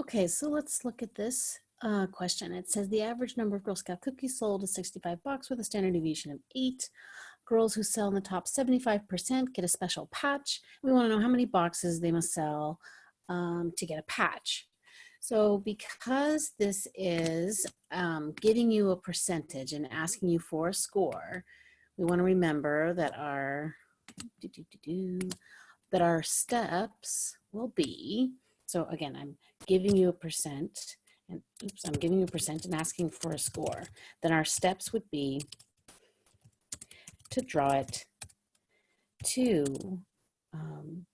Okay, so let's look at this uh, question. It says the average number of Girl Scout cookies sold is 65 bucks with a standard deviation of eight. Girls who sell in the top 75% get a special patch. We want to know how many boxes they must sell um, to get a patch. So because this is um, giving you a percentage and asking you for a score, we want to remember that our that our steps will be, so again, I'm giving you a percent, and oops, I'm giving you a percent and asking for a score. Then our steps would be to draw it, to um,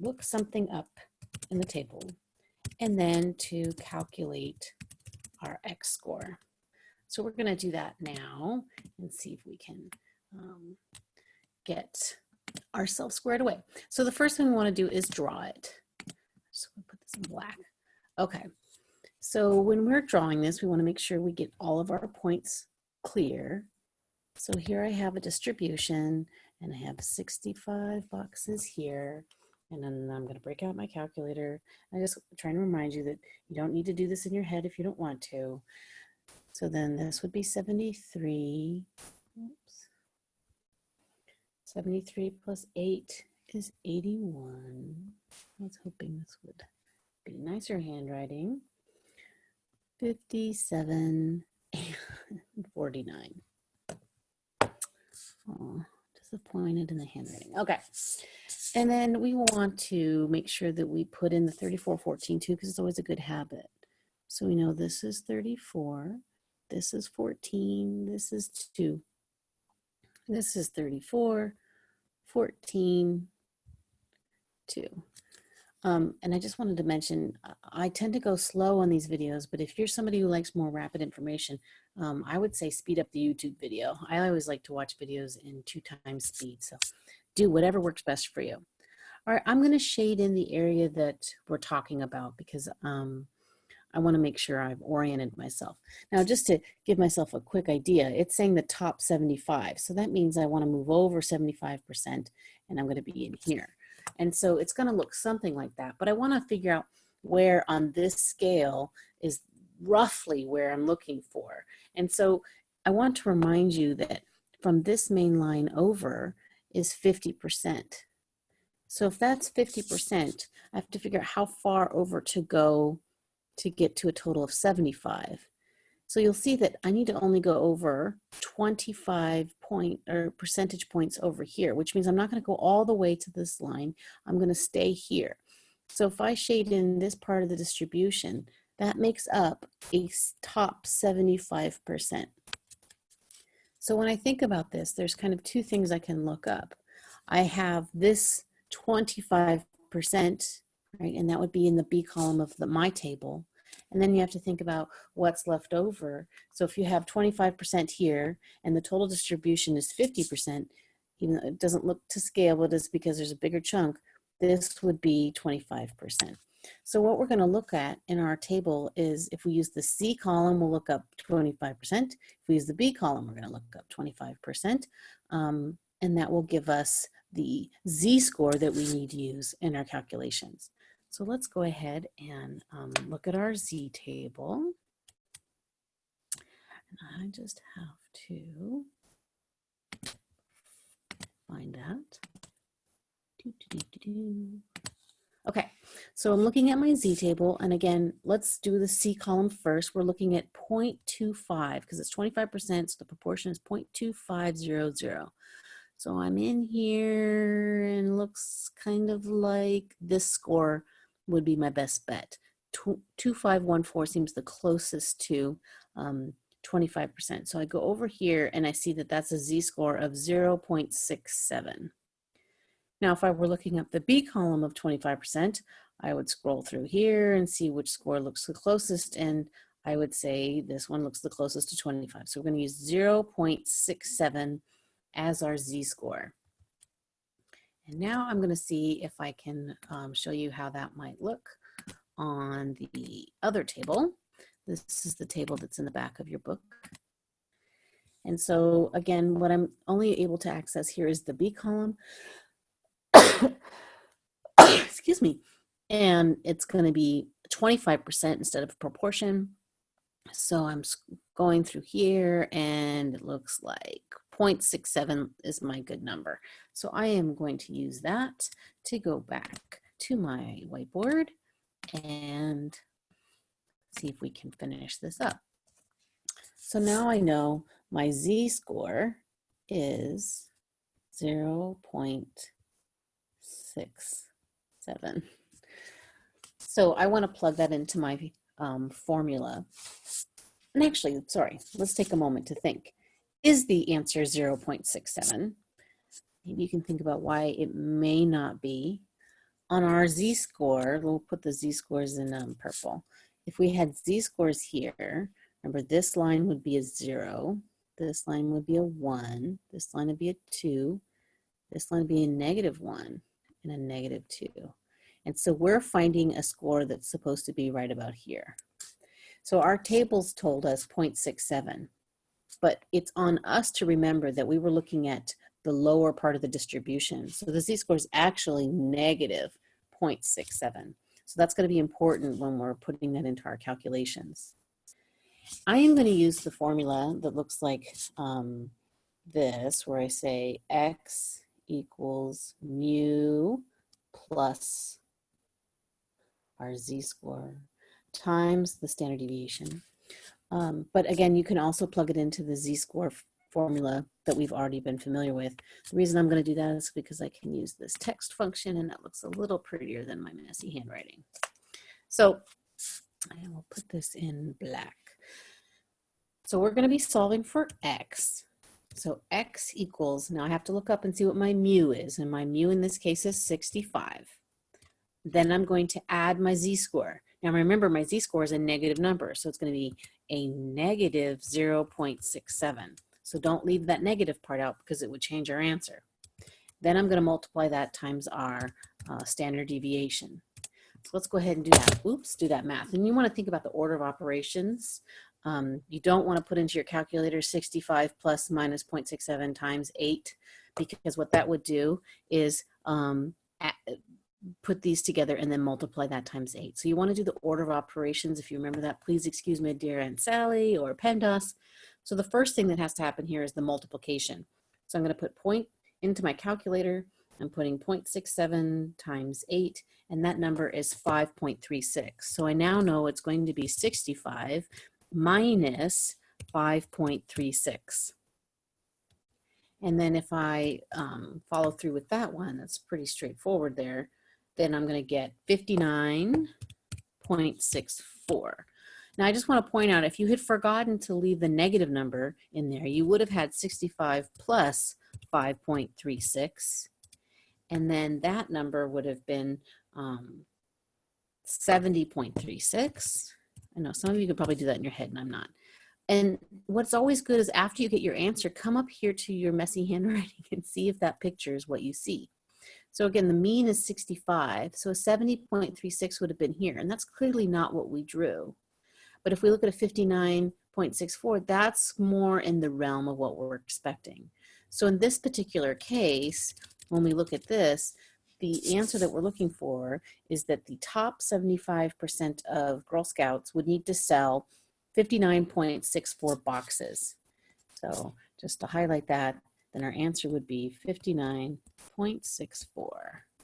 look something up in the table, and then to calculate our X score. So we're gonna do that now and see if we can um, get ourselves squared away. So the first thing we wanna do is draw it. So we put this in black. Okay, so when we're drawing this, we wanna make sure we get all of our points clear. So here I have a distribution and I have 65 boxes here. And then I'm gonna break out my calculator. I just trying to remind you that you don't need to do this in your head if you don't want to. So then this would be 73. Oops. 73 plus 8 is 81. I was hoping this would be nicer handwriting. 57 and 49. Oh, disappointed in the handwriting. Okay. And then we want to make sure that we put in the 34, 14 too, because it's always a good habit. So we know this is 34, this is 14, this is 2. This is 34, 14, 2. Um, and I just wanted to mention, I tend to go slow on these videos, but if you're somebody who likes more rapid information, um, I would say speed up the YouTube video. I always like to watch videos in two times speed, so do whatever works best for you. All right, I'm gonna shade in the area that we're talking about because um, I wanna make sure I've oriented myself. Now, just to give myself a quick idea, it's saying the top 75. So that means I wanna move over 75% and I'm gonna be in here. And so it's gonna look something like that, but I wanna figure out where on this scale is roughly where I'm looking for. And so I want to remind you that from this main line over is 50%. So if that's 50%, I have to figure out how far over to go to get to a total of 75. So you'll see that I need to only go over 25 point or percentage points over here, which means I'm not gonna go all the way to this line. I'm gonna stay here. So if I shade in this part of the distribution, that makes up a top 75%. So when I think about this, there's kind of two things I can look up. I have this 25%, right? And that would be in the B column of the my table. And then you have to think about what's left over. So if you have 25% here and the total distribution is 50%, even though it doesn't look to scale, but it's because there's a bigger chunk, this would be 25%. So what we're gonna look at in our table is if we use the C column, we'll look up 25%. If we use the B column, we're gonna look up 25%. Um, and that will give us the Z-score that we need to use in our calculations. So let's go ahead and um, look at our Z table. And I just have to find that. Okay, so I'm looking at my Z table, and again, let's do the C column first. We're looking at 0.25 because it's 25%, so the proportion is 0.2500. So I'm in here and looks kind of like this score would be my best bet. 2514 seems the closest to 25%. Um, so I go over here and I see that that's a z-score of 0.67. Now, if I were looking up the B column of 25%, I would scroll through here and see which score looks the closest. And I would say this one looks the closest to 25. So we're gonna use 0.67 as our z-score. And now I'm gonna see if I can um, show you how that might look on the other table. This is the table that's in the back of your book. And so again, what I'm only able to access here is the B column. excuse me, and it's going to be 25% instead of proportion. So I'm going through here and it looks like 0.67 is my good number. So I am going to use that to go back to my whiteboard and see if we can finish this up. So now I know my z-score is 0.67. So I want to plug that into my um, formula. And actually, sorry, let's take a moment to think. Is the answer 0.67? Maybe you can think about why it may not be. On our z-score, we'll put the z-scores in um, purple. If we had z-scores here, remember this line would be a zero, this line would be a one, this line would be a two, this line would be a negative one, and a negative two. And so we're finding a score that's supposed to be right about here. So our tables told us 0.67, but it's on us to remember that we were looking at the lower part of the distribution. So the z-score is actually negative 0.67. So that's going to be important when we're putting that into our calculations. I am going to use the formula that looks like um, this, where I say x equals mu plus our z-score times the standard deviation. Um, but again, you can also plug it into the z-score formula that we've already been familiar with. The reason I'm going to do that is because I can use this text function and that looks a little prettier than my messy handwriting. So I will put this in black. So we're going to be solving for x. So x equals, now I have to look up and see what my mu is, and my mu in this case is 65. Then I'm going to add my z-score. Now remember, my z-score is a negative number, so it's going to be a negative 0.67. So don't leave that negative part out because it would change our answer. Then I'm going to multiply that times our uh, standard deviation. So let's go ahead and do that. Oops, do that math. And you want to think about the order of operations. Um, you don't want to put into your calculator 65 plus minus 0.67 times 8 because what that would do is um, put these together and then multiply that times 8. So you want to do the order of operations. If you remember that, please excuse me, dear Aunt Sally or PEMDAS. So the first thing that has to happen here is the multiplication. So I'm going to put point into my calculator. I'm putting 0.67 times 8, and that number is 5.36. So I now know it's going to be 65 minus 5.36. And then if I um, follow through with that one, that's pretty straightforward there, then I'm going to get 59.64. Now I just want to point out, if you had forgotten to leave the negative number in there, you would have had 65 plus 5.36. And then that number would have been um, 70.36. I know some of you could probably do that in your head and I'm not. And what's always good is after you get your answer, come up here to your messy handwriting and see if that picture is what you see. So again, the mean is 65. So a 70.36 would have been here. And that's clearly not what we drew. But if we look at a 59.64, that's more in the realm of what we're expecting. So in this particular case, when we look at this, the answer that we're looking for is that the top 75% of Girl Scouts would need to sell 59.64 boxes. So just to highlight that, then our answer would be 59.64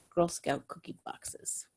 Girl Scout cookie boxes.